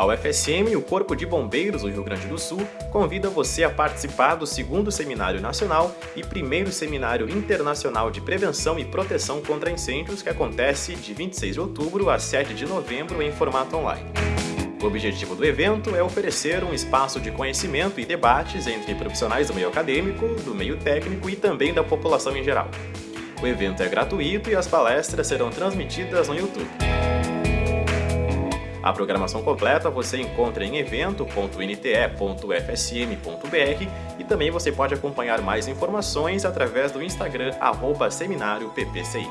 A UFSM e o Corpo de Bombeiros do Rio Grande do Sul convida você a participar do segundo Seminário Nacional e primeiro Seminário Internacional de Prevenção e Proteção contra Incêndios que acontece de 26 de outubro a 7 de novembro em formato online. O objetivo do evento é oferecer um espaço de conhecimento e debates entre profissionais do meio acadêmico, do meio técnico e também da população em geral. O evento é gratuito e as palestras serão transmitidas no YouTube. A programação completa você encontra em evento.nte.fsm.br e também você pode acompanhar mais informações através do Instagram seminário PPCI.